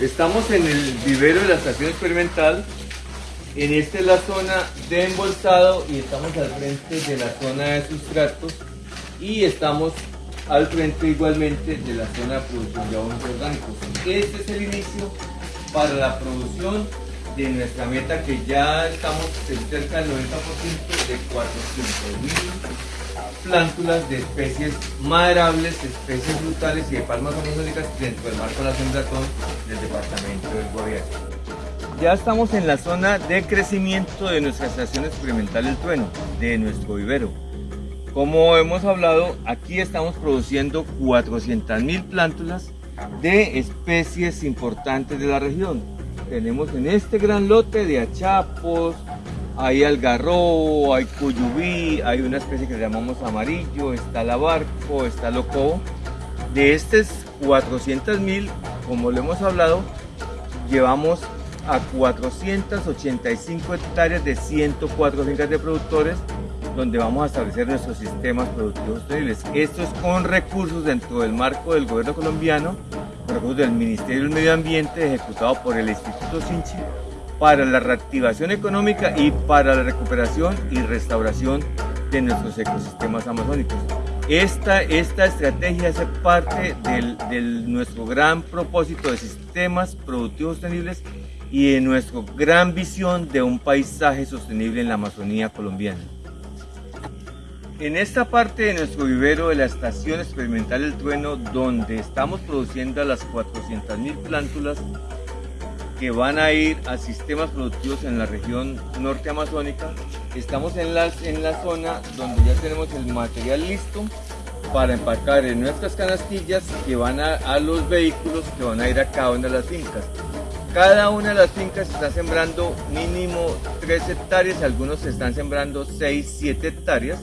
Estamos en el vivero de la estación experimental. En esta es la zona de embolsado y estamos al frente de la zona de sustratos y estamos al frente igualmente de la zona de producción de abonos orgánicos. Este es el inicio para la producción de nuestra meta que ya estamos cerca del 90% de 400.000 plántulas de especies maderables, especies frutales y de palmas amazónicas dentro del marco de la sembratón del departamento del gobierno. Ya estamos en la zona de crecimiento de nuestra estación experimental El Trueno, de nuestro vivero. Como hemos hablado, aquí estamos produciendo 400.000 plántulas de especies importantes de la región. Tenemos en este gran lote de achapos, hay algarrobo, hay cuyubí, hay una especie que llamamos amarillo, está la barco, está loco. De estas 400 mil, como le hemos hablado, llevamos a 485 hectáreas de 104 fincas de productores donde vamos a establecer nuestros sistemas productivos sostenibles. Esto es con recursos dentro del marco del gobierno colombiano, recursos del Ministerio del Medio Ambiente ejecutado por el Instituto Sinchi para la reactivación económica y para la recuperación y restauración de nuestros ecosistemas amazónicos. Esta, esta estrategia hace parte de nuestro gran propósito de sistemas productivos sostenibles y de nuestra gran visión de un paisaje sostenible en la Amazonía colombiana. En esta parte de nuestro vivero de la Estación Experimental El Trueno, donde estamos produciendo las 400.000 plántulas que van a ir a sistemas productivos en la región norte amazónica. Estamos en la, en la zona donde ya tenemos el material listo para empacar en nuestras canastillas que van a, a los vehículos que van a ir a cada una de las fincas. Cada una de las fincas está sembrando mínimo 3 hectáreas, algunos están sembrando 6, 7 hectáreas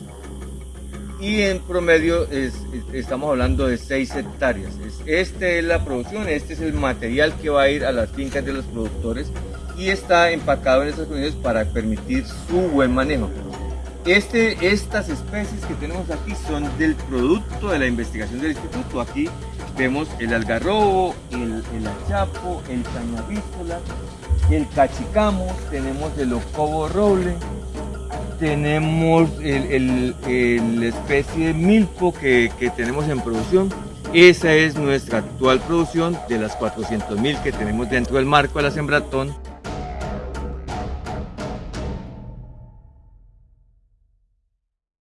y en promedio estamos hablando de 6 hectáreas. Esta es la producción, este es el material que va a ir a las fincas de los productores y está empacado en estas condiciones para permitir su buen manejo. Este, estas especies que tenemos aquí son del producto de la investigación del instituto. Aquí vemos el algarrobo, el, el achapo, el cañavícola, el cachicamo, tenemos el ocobo roble, tenemos el, especie de milpo que, que, tenemos en producción. Esa es nuestra actual producción de las 400.000 que tenemos dentro del marco de la Sembratón.